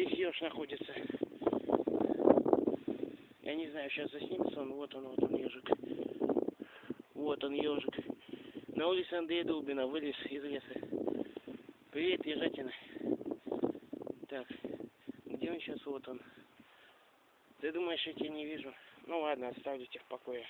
Здесь еж находится. Я не знаю, сейчас заснимется он. Вот он, вот он, ежик. Вот он, ежик. На улице Андрея Дубина вылез из леса. Привет, ежатина. Так, где он сейчас? Вот он. Ты думаешь, я тебя не вижу? Ну ладно, оставлю тебя в покое.